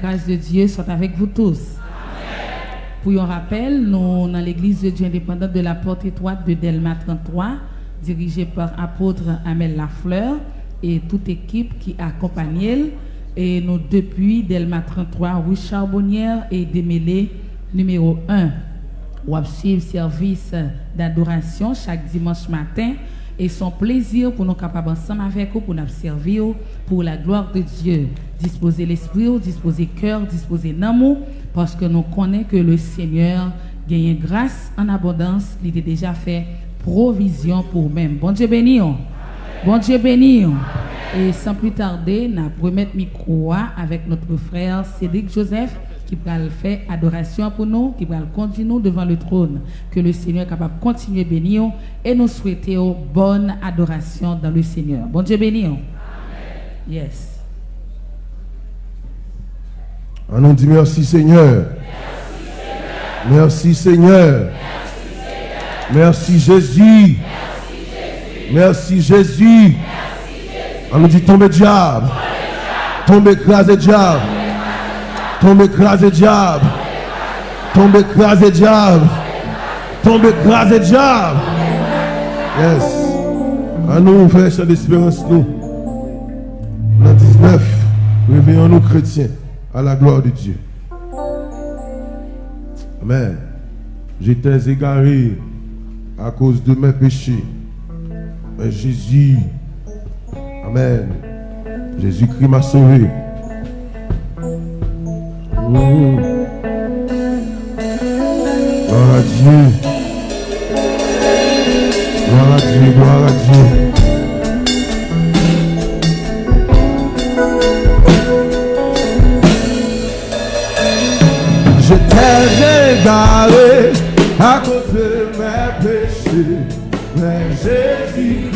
grâce de Dieu soit avec vous tous. Pour un rappel, nous, dans l'église de Dieu indépendante de la porte étroite de Delma 33, dirigée par apôtre Amel Lafleur et toute équipe qui accompagne elle. Et nous, depuis Delma 33, rue Charbonnière et démêlé numéro 1. On suivre service d'adoration chaque dimanche matin et son plaisir pour nous capables ensemble avec vous pour nous servir pour la gloire de Dieu. Disposer l'esprit, disposer cœur, disposer l'amour parce que nous connaissons que le Seigneur gagne grâce en abondance, il a déjà fait provision pour même. Bon Dieu béni. Bon Dieu béni. Et sans plus tarder, nous remettre micro avec notre frère Cédric Joseph qui va faire adoration pour nous, qui va conduire nous devant le trône. Que le Seigneur est capable de continuer à bénir et nous souhaiter bonne adoration dans le Seigneur. Bon Dieu béni. Yes. On dit merci Seigneur. Merci Seigneur. Merci Jésus. Merci Jésus. On nous dit tombe diable. Tombe écrasé diable. Tombe écrasé diable. Tombe écrasé diable. Tombe écrasé diable. Yes. À nous, frères, chant d'espérance, nous. Dans 19, réveillons-nous chrétiens à la gloire de Dieu. Amen. J'étais égaré à cause de mes péchés. Mais Jésus, Amen. Jésus-Christ m'a sauvé. Oh. Gloire à Dieu. Gloire à Dieu, gloire à Dieu. J'étais égaré à cause de mes péchés, mais Jésus-Christ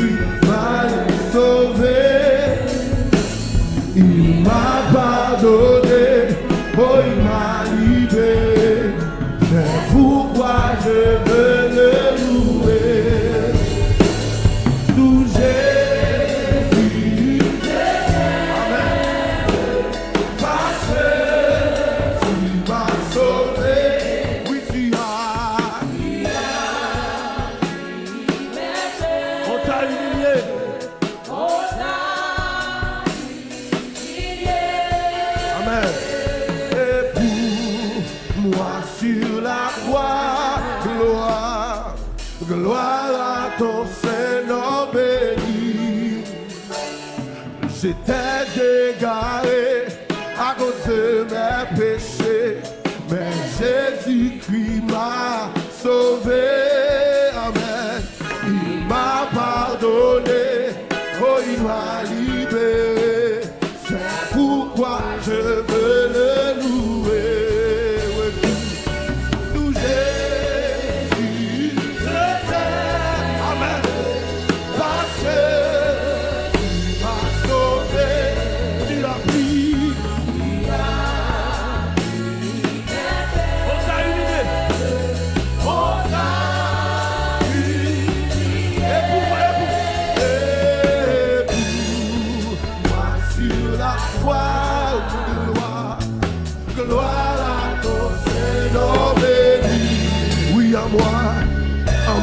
gloire, à ton Seigneur béni. J'étais égaré à cause de mes péchés, mais Jésus-Christ m'a sauvé.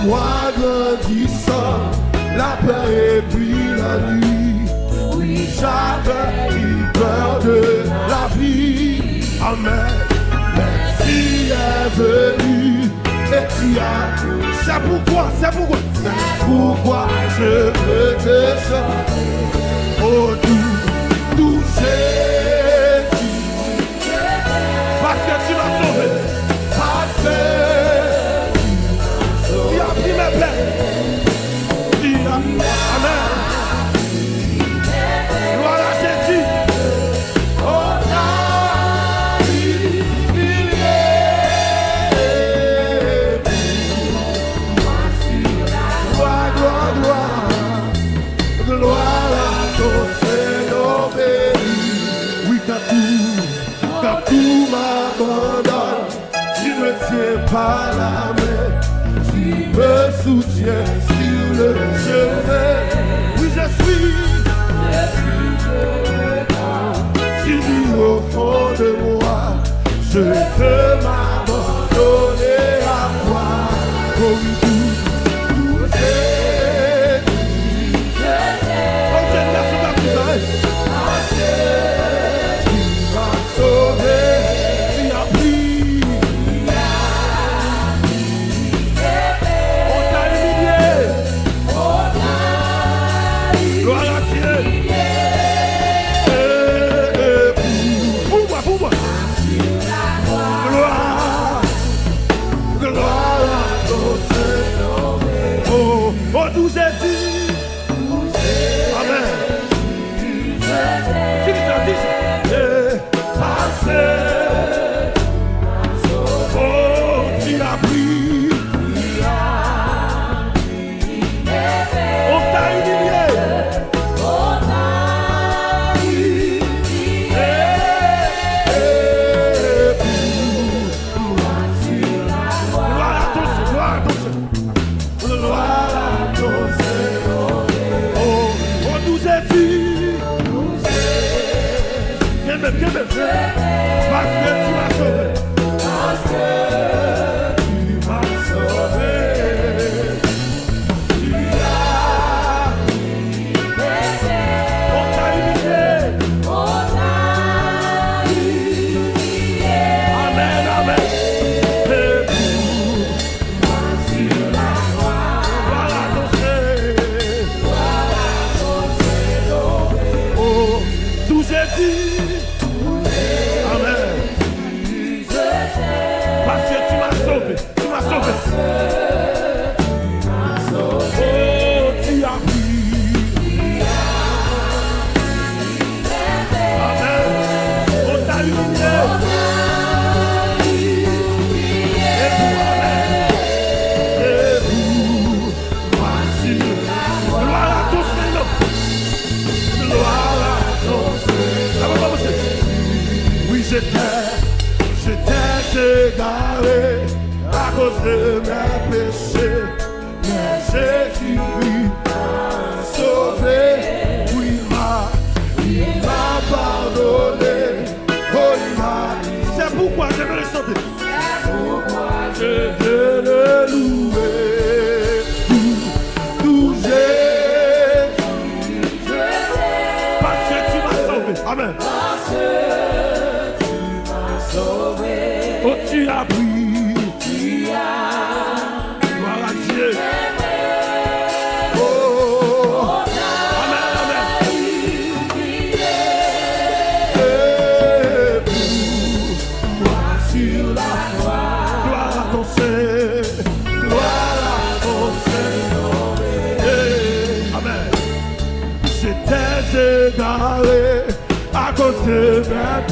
Moi grandissant, la paix et puis la nuit. Oui, j'avais eu peur de la vie. Amen. Merci est venu et tu as. C'est pourquoi, c'est pourquoi, c'est pourquoi je veux te chanter. Oh, tout, tout Jésus. Parce que tu m'as sauvé. par la main, tu me soutiens sur le chemin. Oui, je suis. Je suis au fond de moi, je te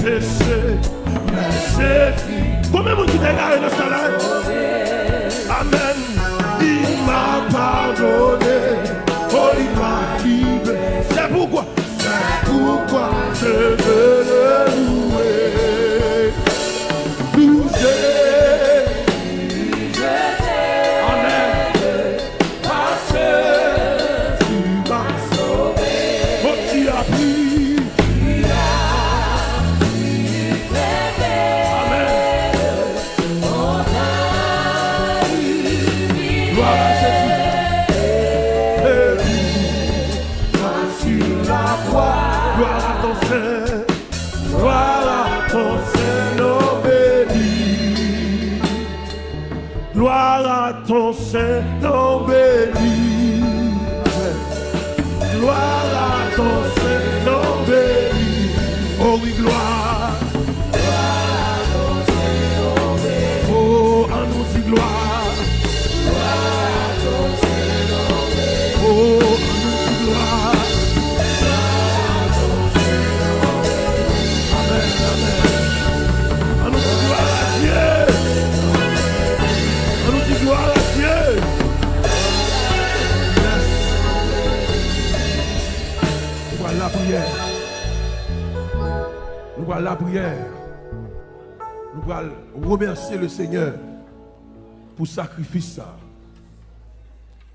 cessé, c'est fini. Combien de gens dans la salle Amen. Il m'a pardonné. nous allons remercier le Seigneur pour le sacrifice. Le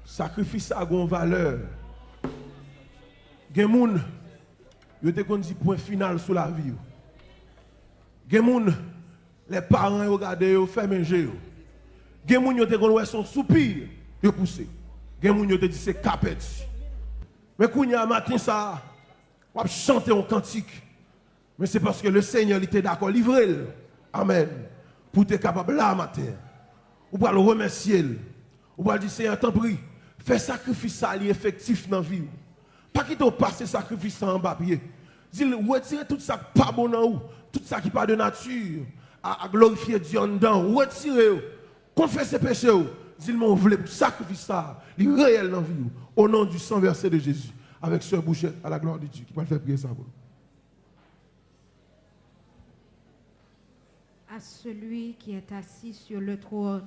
sacrifice a une valeur. Il y a des gens qui point final sur la vie. Il y a des gens, les parents regardent, ils ferment les yeux. Il y a des gens qui son soupir, ils poussent. Il y a des gens qui c'est capet. Mais quand il y a un matin, ça, on chante un cantique. Mais c'est parce que le Seigneur était d'accord livrer. Amen. Pour être capable là matin. Ou pour le remercier. Ou pour dire Seigneur, t'en prie, fais sacrifice ça effectif dans la vie. Pas quitter passer sacrifice en bas pied. Dis retirez tout ça qui pas bon dans vous, tout ça qui pas de nature à, glorifier Dieu en dedans. Retirez confessez péché. Dis moi voulez sacrifice ça, il réel dans la vie. Au nom du sang versé de Jésus. Avec ce bouchette à la gloire de Dieu. Qui va faire prier ça pour À celui qui est assis sur le trône,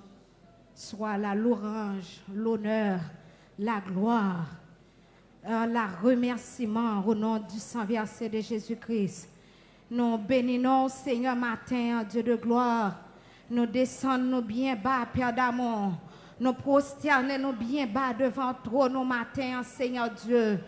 soit la louange, l'honneur, la gloire, euh, la remerciement au nom du sang versé de Jésus-Christ. Nous bénissons, Seigneur, matin, Dieu de gloire. Nous descendons bien bas, Père d'amour. Nous prosternons bien bas devant toi, nos matins, Seigneur Dieu,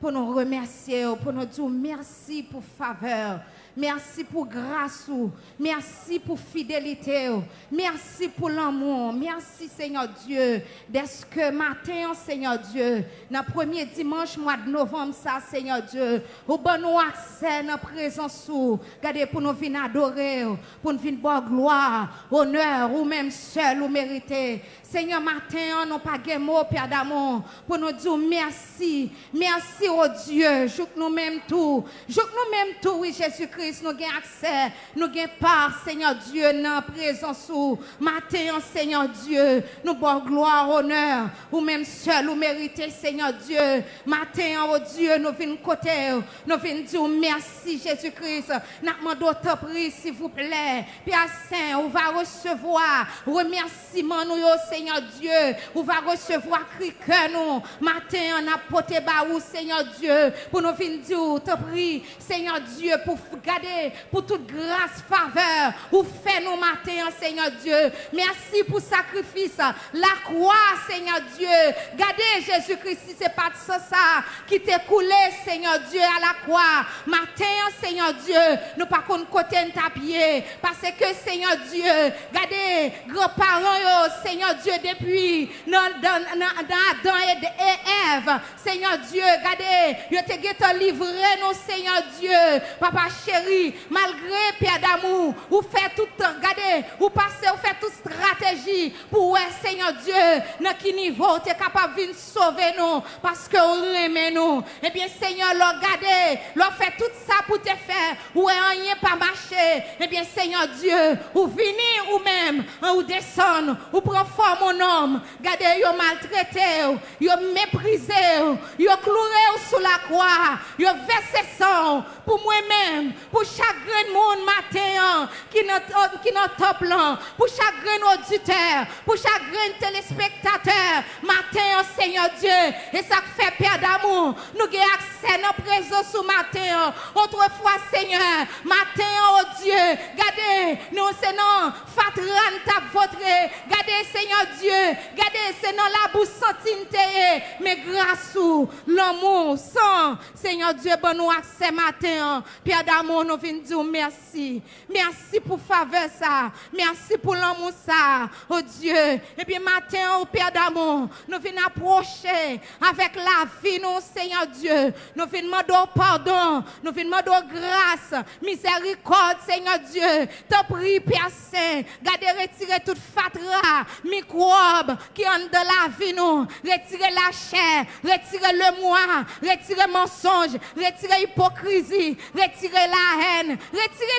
pour nous remercier, pour nous dire merci pour faveur. Merci pour grâce. Merci pour fidélité. Merci pour l'amour. Merci Seigneur Dieu. Dès que matin, Seigneur Dieu, dans le premier dimanche mois de novembre, ça, Seigneur Dieu, au bon nous accès dans présence. Regardez pour nous venir adorer, pour nous venir boire gloire, honneur, ou même seul ou mérité. Seigneur, matin, nous pas de mots, Père d'amour, pour nous dire merci. Merci, au Dieu. Je nous même tout. Je nous même tout, oui, Jésus-Christ nous avons accès, nous avons part, Seigneur Dieu, dans la présence ou matin, Seigneur Dieu, nous avons gloire, honneur, ou même seul, ou mérité, Seigneur Dieu. Matin, oh Dieu, nous venons côté, nous venons dire merci, Jésus-Christ. Nous demandons ta prie, s'il vous plaît. Père Saint, on va recevoir remerciement, nous, Seigneur Dieu. On va recevoir cri que nous. Matin, on a porté Seigneur Dieu, pour nous venir dire ta prie, Seigneur Dieu, pour garder pour toute grâce, faveur, ou fait nos matins, Seigneur Dieu. Merci pour sacrifice, la croix, Seigneur Dieu. Gardez Jésus-Christ, si c'est pas ça, ça qui t'est coulé, Seigneur Dieu, à la croix. Matin, Seigneur Dieu, nous pas qu'on côté pied, parce que, Seigneur Dieu, gardez, grands-parents, Seigneur Dieu, depuis dans Adam et Ève, Seigneur Dieu, gardez, je te livré, nous, Seigneur Dieu, Papa chéri, chérie, malgré Père d'amour, ou fait tout temps, regardez, ou passez, ou fait toute stratégie pour ouais, Seigneur Dieu, dans quel niveau tu es capable de sauver nous, parce que on aime nous. Eh bien, Seigneur, regardez, l'on fait tout ça pour te faire, ou rien pas marché. Eh bien, Seigneur Dieu, ou venir ou même, ou descendre, ou prendre forme mon homme, regardez, yo maltraité, yo méprisé, yo cloué sous la croix, yo versé sang pour moi-même, pour chaque grain monde matin qui qui top là, pour chaque auditeur, pour chaque téléspectateur, matin, Seigneur Dieu, et ça fait Père d'amour, nous avons accès nos présence ce matin, autrefois, Seigneur, matin, oh Dieu, gardez, nous, c'est non, fatran ta votre, gardez, Seigneur Dieu, gardez, c'est non la bouche sentinte, mais grâce ou l'amour, sans, Seigneur Dieu, bon nous accès matin, Père d'amour, nous venons dire merci. Merci pour faveur ça. Merci pour l'amour ça. Oh Dieu. Et puis matin, au Père d'amour, nous venons approcher avec la vie, nous, Seigneur Dieu. Nous venons demander pardon. Nous venons demander grâce, miséricorde, Seigneur Dieu. Te prie, Père Saint. Gardez, retirer toute fatra, microbe qui entre dans la vie, nous. Retirez la chair, retirez le moi, retirez mensonge, retirez hypocrisie, retirez la haine.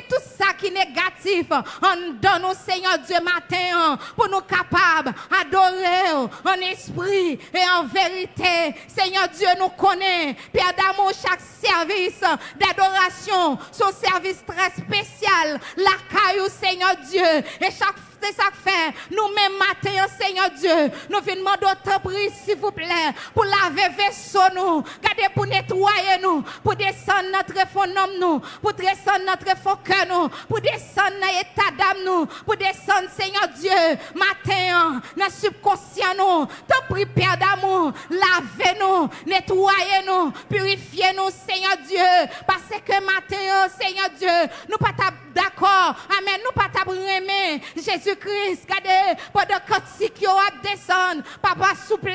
Tout ça qui est négatif en donne au Seigneur Dieu matin pour nous capables d'adorer en esprit et en vérité. Seigneur Dieu nous connaît. Père d'amour, chaque service d'adoration, son service très spécial. La caillou, Seigneur Dieu. Et chaque c'est ça que fait. Nous-mêmes, matin, Seigneur Dieu, nous venons demander autant prix, s'il vous plaît, pour laver vaisseau nous, garder pour nettoyer nous, pour descendre notre fond nous, pour descendre notre fond cœur nous, pour descendre dans l'état d'âme nous, pour descendre, Seigneur Dieu, matin, dans subconscient nous, te prie, Père d'amour, lavez-nous, nettoyez-nous, purifiez-nous, Seigneur Dieu, parce que matin, Seigneur Dieu, nous pas d'accord, amen, nous pas aimer Jésus-Christ, regardez, pendant que si yo a descendre, papa souple,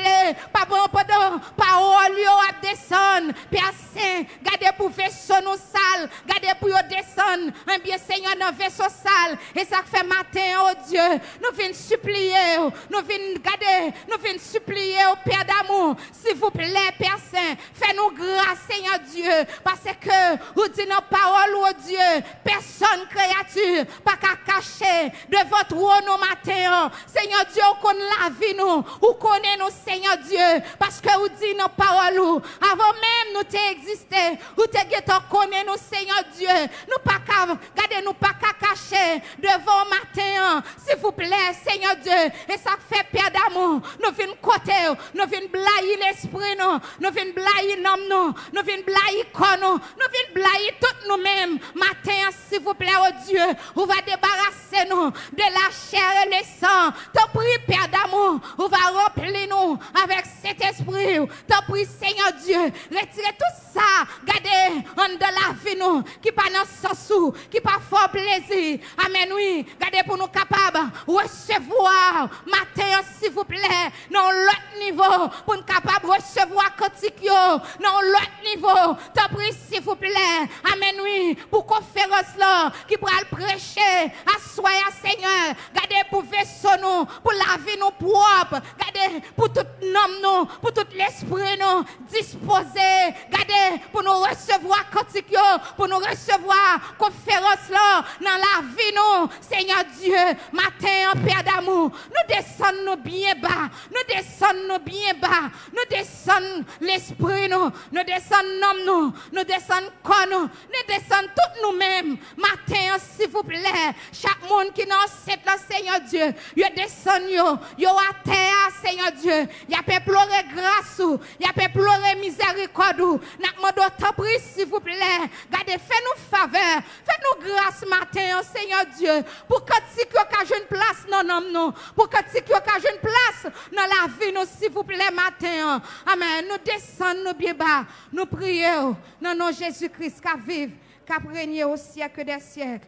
papa pendant parole yo a descendre, Père bassin, gardez pour vaisseau nous sale, gardez pour descendre, un bien Seigneur dans vaisseau sale. Et ça fait matin, oh Dieu, nous venons supplier, oh, nous venons garder, nous venons supplier au Père d'amour. S'il vous plaît, Père Saint, fais-nous grâce, Seigneur Dieu, parce que vous dites nos paroles, oh Dieu, personne créature, pas qu'à cacher devant trône au matin. Oh. Seigneur Dieu, on connaît la vie nous, on connaît nous, Seigneur Dieu, parce que vous dites nos paroles, avant même nous t'exiger existé, ou t'es connaît nous, Seigneur Dieu, nous pas qu'à, gardez nous pas cacher devant matin, s'il vous plaît, Seigneur Dieu, et ça fait Père d'amour, nous venons côté, nous venons blayer l'esprit, nous, nous venons blayer l'homme, nous, nous venons blayer corps, nous, venons blayer tout nous-mêmes, matin, s'il vous plaît, oh Dieu, on va débarrasser nous de la chair et le sang. Te prie, Père d'amour, on va remplir nous avec cet esprit. Te prie, Seigneur Dieu, retirez tout sa, gade an de la fi nou, ki pa nan sosou, ki pa fò plezi, amen oui, gade pou nou kapab, recevoir, mater s'il vous plaît, nan lot nivou, pou nou kapab recevoir kotik yo, nan lot nivou, te pri s'il vous plaît, amen oui, pou konferans la, ki pral preche, aswaya seigneur, gade pou veso nou, pou la vi nou propre, gade pou tout nom nou, pou tout l'esprit nou, dispose, gade, pour nous recevoir cantique, pour nous recevoir conférence là dans la vie nous. Seigneur Dieu, matin en Père d'amour, nous descendons bien bas, nous descendons bien bas, nous descendons l'esprit nous, nous descendons nous, nous descendons corps nous, nous descendons toutes nous-mêmes. Matin, s'il vous plaît, chaque monde qui nous cette là, Seigneur Dieu, yo descend yo, yo à terre, Seigneur Dieu, y a pleuré grâce, ou y a pleuré miséricorde, ou. N'a demandé ta prie, s'il vous plaît, gardez, fais-nous faveur, fais-nous grâce matin, Seigneur Dieu, pour que tu as une place non non, pour que tu as une place dans la vie nous, s'il vous plaît, matin, amen, nous descendons bien bas, nous prions, non non Jésus-Christ, qui vive, qui régné au siècle des siècles.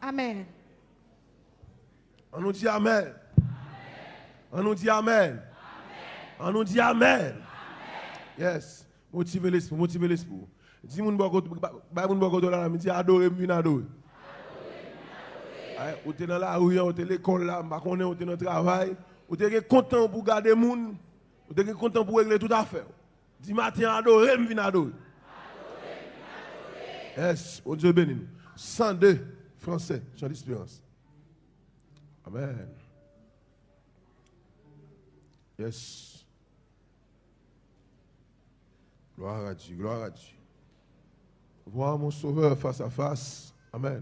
Amen. On nous dit Amen. On nous dit Amen. On nous dit Amen. Yes. Motive l'esprit, motive l'esprit. Dis moun boko, bay moun boko do la la, mi di adore mwen adore. Adore Ou te nan la rue, ou te l'école la, mba konen, ou te nan travail, ou te gen content pour garder moun, ou te gen content pour régler tout affaire. Dis matin adore mwen adore. Yes, on Dieu bénit nous. 102 français, Jean d'espérance. Amen. Yes. Gloire à Dieu, gloire à Dieu. Voir mon sauveur face à face. Amen.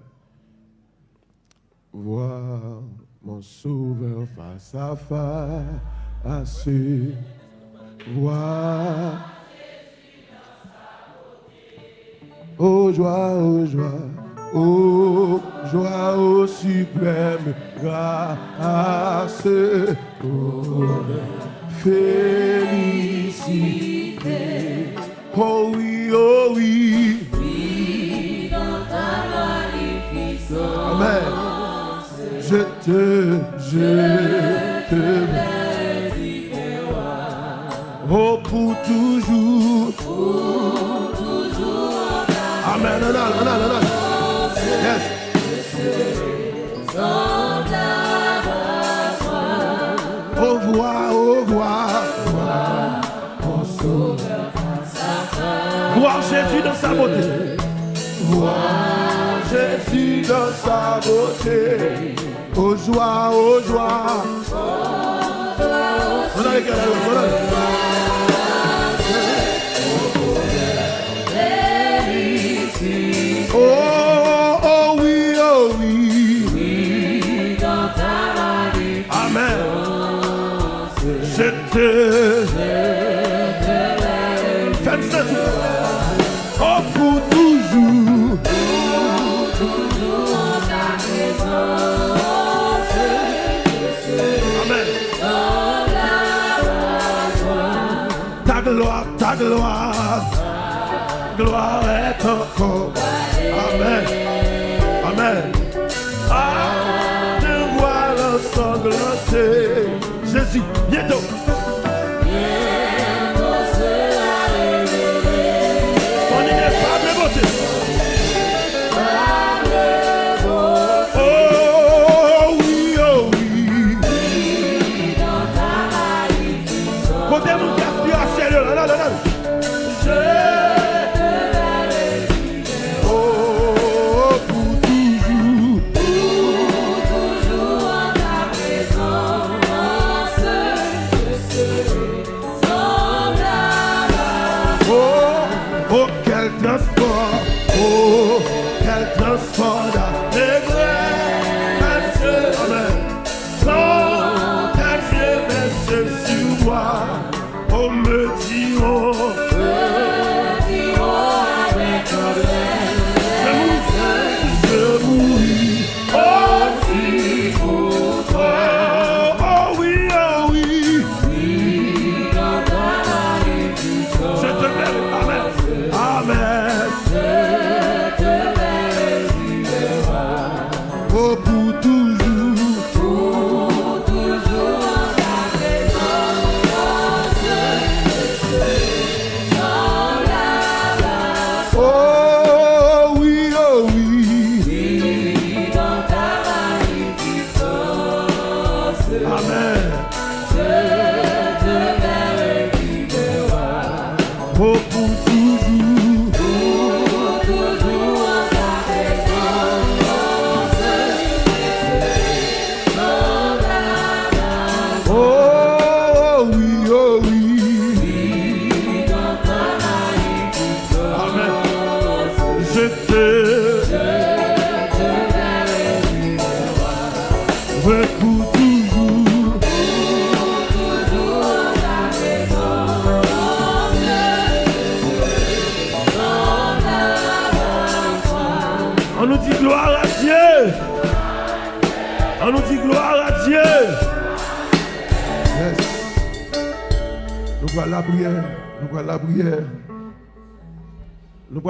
Voir mon sauveur face à face. Voir. Oh joie, oh joie, oh joie, oh suprême grâce, oh félicité. Oh oui, oh oui. Oui, dans ta magnificence. Amen. Je te, je te Oh, pour toujours. sa beauté. Vois Jésus dans sa beauté. Aux joies, aux joies. On a les oh, oh, oh oui, oh oui. Oui, dans ta Amen. Gloire, ta gloire, gloire est encore. Amen. Amen. Ah, te voilà sanglanté. Jésus,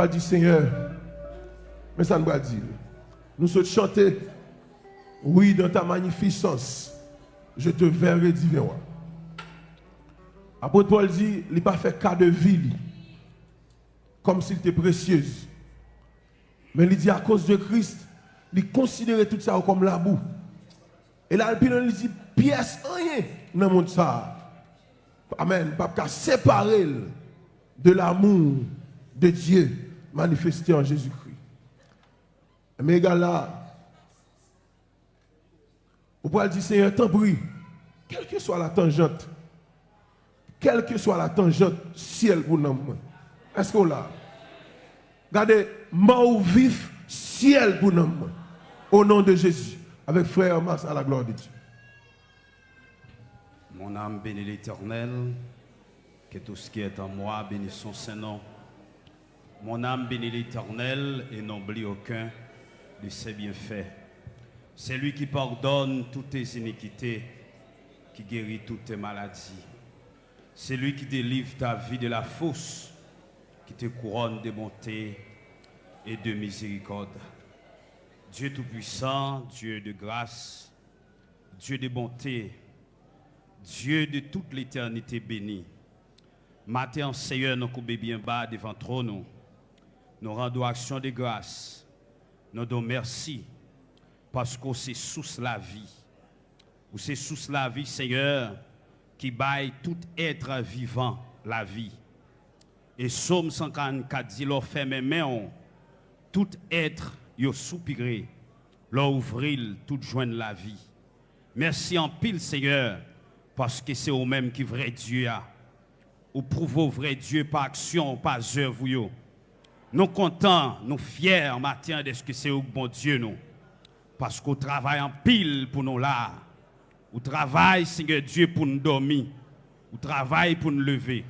Voilà dire Seigneur. Mais ça nous va dire. Nous souhaitons chanter. Oui, dans ta magnificence, je te verrai divin. Apôtre Paul dit, il n'a pas fait cas de vie, comme s'il était précieuse. Mais il dit, à cause de Christ, il considérait tout ça comme la boue. Et là, il dit, pièce rien dans le ça. Amen. Pas séparer de l'amour de Dieu manifesté en Jésus-Christ. Mais égal là, vous pouvez dire, Seigneur, t'en prie, quelle que soit la tangente, quelle que soit la tangente, ciel pour nous. Est-ce qu'on l'a? Regardez, mort ou vif, ciel pour nous. Au nom de Jésus, avec frère Mas à la gloire de Dieu. Mon âme bénit l'Éternel, que tout ce qui est en moi bénisse son Saint-Nom. Mon âme bénit l'Éternel et n'oublie aucun de ses bienfaits. C'est lui qui pardonne toutes tes iniquités, qui guérit toutes tes maladies. C'est lui qui délivre ta vie de la fosse, qui te couronne de bonté et de miséricorde. Dieu Tout-Puissant, Dieu de grâce, Dieu de bonté, Dieu de toute l'éternité bénie. Matin, Seigneur, nous coupons bien bas devant. Nous, nous rendons action de grâce. Nous donnons merci parce que c'est sous la vie. Ou c'est sous la vie, Seigneur, qui baille tout être vivant la vie. Et Somme 144 dit, leur fait mes mains, tout être yo soupiré, leur ouvrir tout joindre la vie. Merci en pile, Seigneur, parce que c'est vous-même qui vrai Dieu a. Ou prouve vrai Dieu par action, par œuvre. Nous contents, nous fiers matin de ce que c'est au bon Dieu nous. Parce qu'on travaille en pile pour nous là. Ou travaille, Seigneur Dieu, pour nous dormir. ou travail pour nous lever.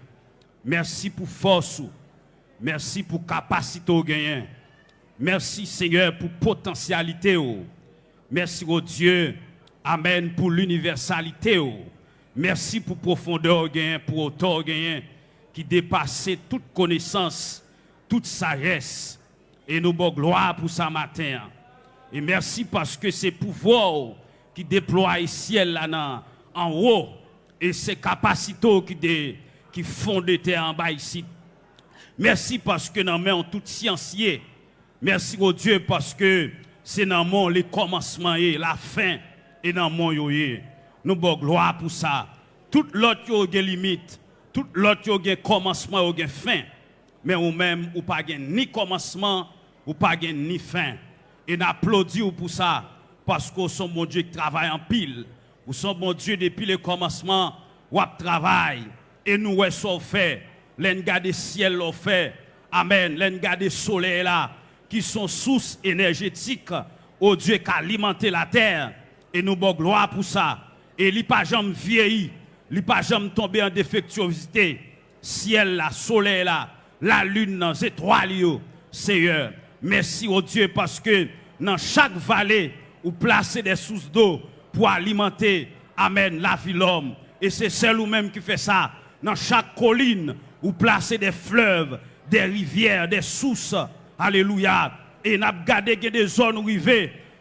Merci pour force. Merci pour capacité au gain. Merci Seigneur pour potentialité. Merci au Dieu. Amen pour l'universalité. Merci pour profondeur gain, pour hauteur gain qui dépasse toute connaissance, toute sagesse. Et nous bon gloire pour ça matin. Et merci parce que c'est pouvoir qui déploie le ciel là en haut et ces capacités qui, qui font de terre en bas ici. Merci parce que nous en tout sciencier. Merci au Dieu parce que c'est dans le commencement et la fin et dans mon yoye. Nous bon gloire pour ça. Tout l'autre yo gen limite, tout l'autre gen commencement gen fin. Mais ou même ou pas ni commencement ou pas ni fin. Et n'applaudit pour ça parce que son mon Dieu qui travaille en pile. Ou son bon Dieu depuis le commencement ou travail et nous ouais ça fait. L'en garde ciel au fait. Amen. L'en garde soleil là qui sont sources énergétiques au Dieu qui a alimenté la terre. Et nous bon gloire pour ça. Et il pas jamais vieilli, il pas jamais tombé en défectuosité. Ciel là, soleil là, la lune, les étoiles, Seigneur. Merci au Dieu parce que dans chaque vallée, vous placez des sources d'eau pour alimenter, amen, la vie l'homme. Et c'est celle ou même qui fait ça. Dans chaque colline, vous placez des fleuves, des rivières, des sources. Alléluia. Et n'a gardé des zones.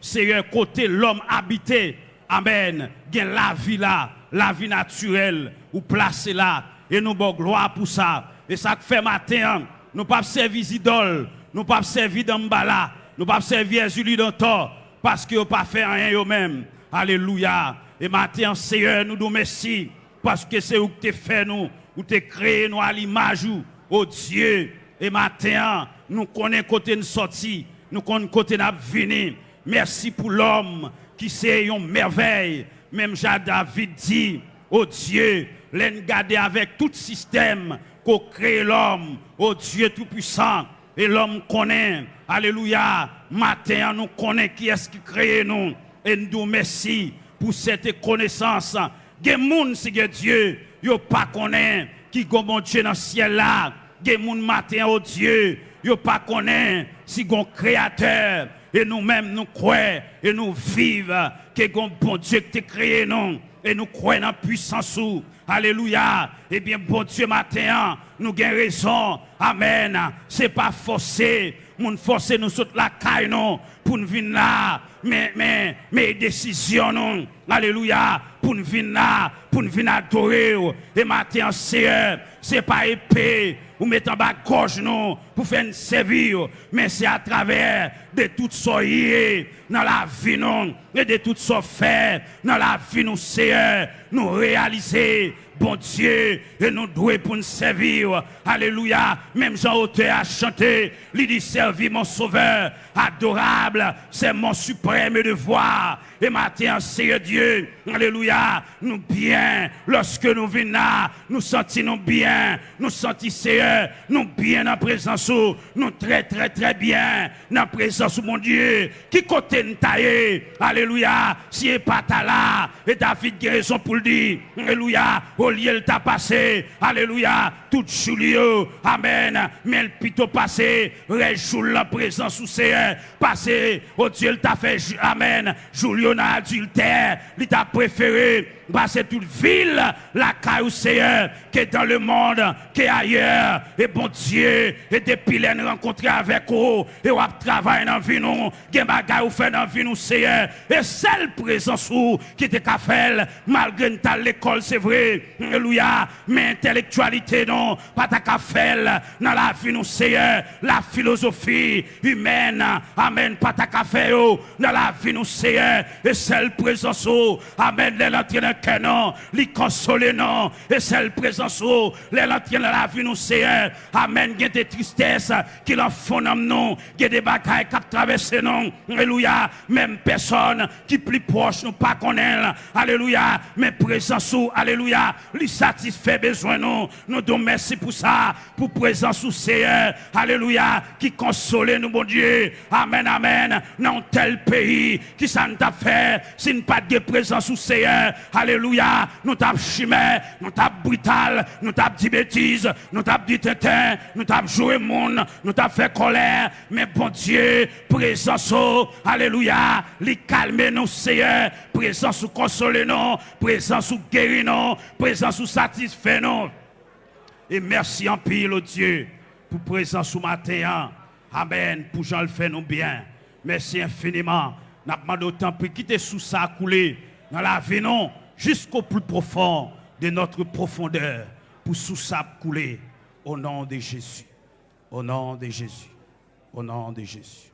C'est un côté l'homme habité. Amen. Il la vie là, la vie naturelle, vous placez là. Et nous bon gloire pour ça. Et ça fait matin, nous pas servir idole, nous pas servir d'ambala, nous pas servir Julie d'antor, parce que pas fait rien eux-mêmes. Alléluia. Et matin, Seigneur, nous nous merci, parce que c'est où tu fait nous, où tu créé nous à l'image, oh Dieu. Et matin, nous connaissons côté de sortie, nous connaissons côté de venir. Merci pour l'homme qui c'est une merveille. Même Jean David dit, oh Dieu, l'en garder avec tout système qu'on crée l'homme, oh Dieu tout-puissant. Et l'homme connaît, alléluia, matin nous connaît qui est-ce qui crée nous. Et nous merci pour cette connaissance. Des gens, c'est Dieu, yo pas connaît qui est Dieu dans le ciel là. Des gens matin, oh Dieu, yo pas connaît si gon créateur et nous-mêmes nous croyons et nous vivons que bon Dieu qui créé nous et nous croyons la puissance. Alléluia. Eh bien, bon Dieu, matin, nous avons raison. Amen. Ce n'est pas forcé. Nous forcer nous sur la caille, non, pour nous venir là. Mais, mais, mais décisions, non. Alléluia. Pour nous venir pour nous adorer. Et matin, c'est, c'est pas épée ou mettre en bas gauche nous pour faire servir, mais c'est à travers de tout ce dans la vie nous et de tout ce fait dans la vie nous Seigneur, nous réaliser bon Dieu, et nous devons pour nous servir. Alléluia. Même Jean-Auteur a chanté, il dit servir mon sauveur, adorable, c'est mon suprême devoir. Maintenant, Seigneur Dieu, Alléluia, nous bien, lorsque nous venons nous sentons bien, nous sentons nous bien en présence, nous très très très bien en présence, mon Dieu, qui côté nous taillé, Alléluia, si est pas là, et David a raison pour le dire, Alléluia, au lieu t'a passé, Alléluia, tout Julio, Amen, mais le plutôt passé, réjoue la présence sous Seigneur, passé, au Dieu t'a fait, Amen, Julio nan adultère, li ta préféré passer toute ville, la caille Seigneur, qui est dans le monde, qui est ailleurs, et bon Dieu, et depuis les rencontrer avec vous, et on travailler dans la vie nous, qui ou fait dans la vie nous, Seigneur, et celle présence qui était qu'à faire, malgré l'école, c'est vrai, alléluia, mais intellectualité non, pas qu'à faire, dans la vie nous, Seigneur, la philosophie humaine, amen, pas qu'à faire, dans la vie nous, Seigneur, et celle présence, amen, de que non, li consoler non, et celle présence, les lantiens dans la vie nous Seigneur. Amen. Il y des tristesses qui l'en font nous. Il y a des bagailles qui traversent nous. Alléluia. Même personne qui plus proche nous pas connaît. Alléluia. Mais présence ou, alléluia, lui satisfait besoin nous. Nous donnons merci pour ça, pour présence ou Seigneur. Alléluia. Qui console nous, bon Dieu. Amen, amen. Dans tel pays qui nous a fait, si nous pas de présence ou Seigneur. Alléluia. Nous t'avons chimé, nous t'avons brutal, nous t'avons dit bêtises, nous t'avons dit tétin, nous t'avons joué monde, nous t'avons fait colère. Mais bon Dieu, présence, oh, alléluia, les calmer nous, Seigneur, présence ou consoler nous, présence ou guérir nous, présence ou satisfaire nous. Et merci en pile, oh Dieu, pour présence au matin. Amen. Pour Jean le fait nous bien. Merci infiniment. N'a pas d'autant pour quitter sous ça dans la vie non jusqu'au plus profond de notre profondeur pour sous ça couler au nom de Jésus. Au nom de Jésus. Au nom de Jésus.